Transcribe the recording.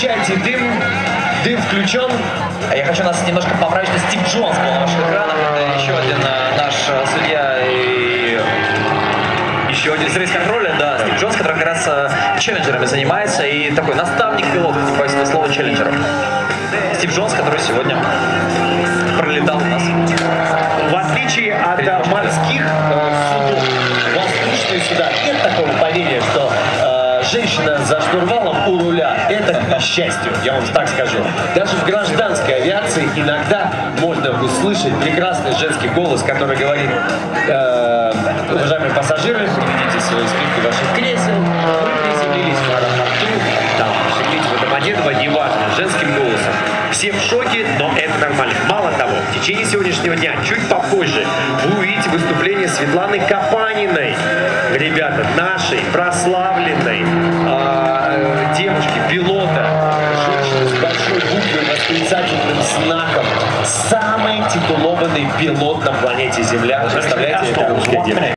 Включайте дым. Дым включен. Я хочу нас немножко поправить, что Стив Джонс был на ваших экранах. Это еще один э, наш э, судья и еще один из рейс-контроля, да, Стив Джонс, который как раз э, челленджерами занимается и такой наставник пилотов, не боюсь этого слова, челленджеров. Стив Джонс, который сегодня пролетал у нас. В отличие от морских судов, воздушные суда нет такого поверья, что женщина за штурвалом у руля – это к несчастью, я вам так скажу. Даже в гражданской авиации иногда можно услышать прекрасный женский голос, который говорит э, «Уважаемые пассажиры, приведите свои спинки ваших кресел, вы приземлились в аэропорту, там, шагните в неважно, женским голосом». Все в шоке, но это нормально. Мало того, в течение сегодняшнего дня, чуть попозже, вы увидите выступление Светланы Капаниной. Ребята, нашей прославленной восклицательным знаком. Самый титулованный пилот на планете Земля. Представляете, это русская девушка.